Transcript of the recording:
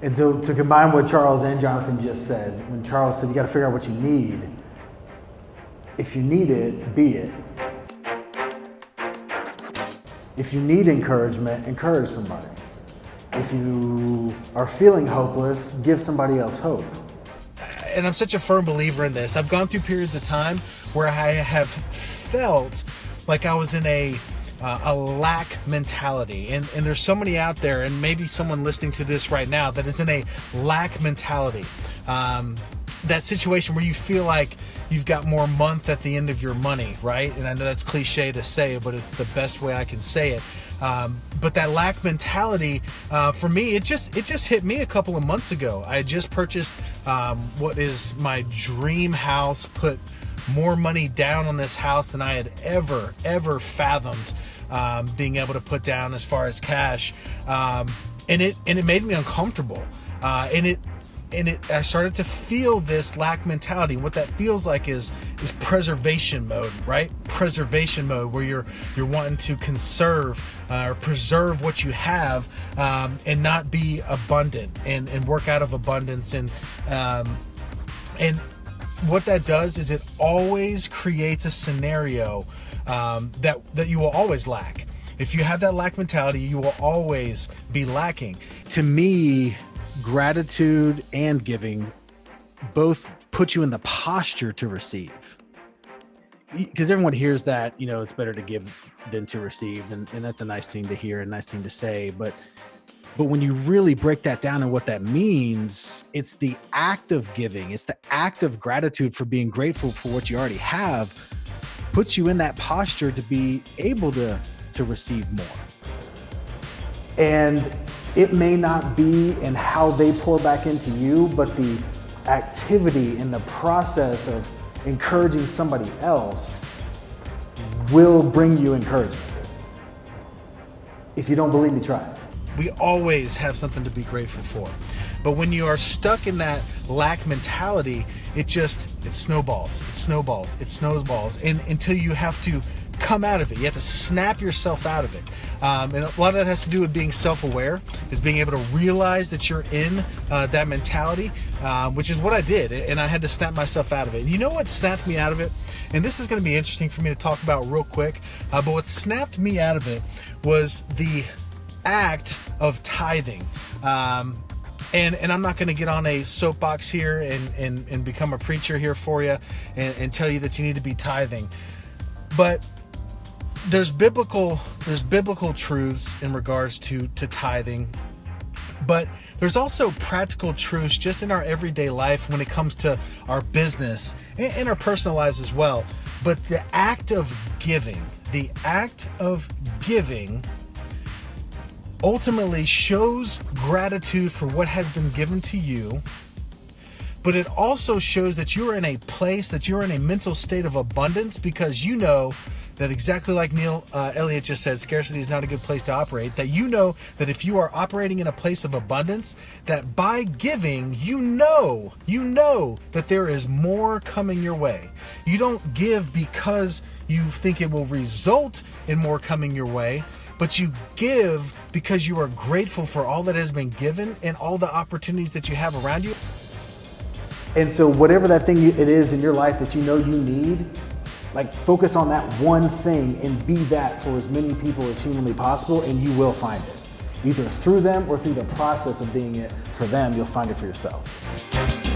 And so to combine what Charles and Jonathan just said, when Charles said you got to figure out what you need, if you need it, be it. If you need encouragement, encourage somebody. If you are feeling hopeless, give somebody else hope. And I'm such a firm believer in this. I've gone through periods of time where I have felt like I was in a uh, a lack mentality. And, and there's so many out there, and maybe someone listening to this right now that is in a lack mentality. Um, that situation where you feel like you've got more month at the end of your money, right? And I know that's cliche to say, but it's the best way I can say it. Um, but that lack mentality uh, for me, it just it just hit me a couple of months ago. I just purchased um, what is my dream house. Put more money down on this house than I had ever ever fathomed um, being able to put down as far as cash, um, and it and it made me uncomfortable, uh, and it and it I started to feel this lack mentality. What that feels like is is preservation mode, right? Preservation mode, where you're you're wanting to conserve uh, or preserve what you have um, and not be abundant and and work out of abundance and um, and what that does is it always creates a scenario um, that that you will always lack. If you have that lack mentality, you will always be lacking. To me, gratitude and giving both put you in the posture to receive because everyone hears that you know it's better to give than to receive and, and that's a nice thing to hear a nice thing to say but but when you really break that down and what that means it's the act of giving it's the act of gratitude for being grateful for what you already have puts you in that posture to be able to to receive more and it may not be in how they pour back into you, but the activity and the process of encouraging somebody else will bring you encouragement. If you don't believe me, try it. We always have something to be grateful for. But when you are stuck in that lack mentality, it just it snowballs, it snowballs, it snowballs, and until you have to come out of it. You have to snap yourself out of it. Um, and a lot of that has to do with being self-aware, is being able to realize that you're in uh, that mentality, uh, which is what I did, and I had to snap myself out of it. And you know what snapped me out of it? And this is going to be interesting for me to talk about real quick. Uh, but what snapped me out of it was the act of tithing. Um, and and I'm not going to get on a soapbox here and, and and become a preacher here for you and, and tell you that you need to be tithing, but there's biblical there's biblical truths in regards to to tithing but there's also practical truths just in our everyday life when it comes to our business and, and our personal lives as well but the act of giving the act of giving ultimately shows gratitude for what has been given to you but it also shows that you're in a place that you're in a mental state of abundance because you know that exactly like Neil uh, Elliott just said, scarcity is not a good place to operate. That you know that if you are operating in a place of abundance, that by giving, you know, you know that there is more coming your way. You don't give because you think it will result in more coming your way, but you give because you are grateful for all that has been given and all the opportunities that you have around you. And so, whatever that thing it is in your life that you know you need, like focus on that one thing and be that for as many people as humanly possible and you will find it. Either through them or through the process of being it for them, you'll find it for yourself.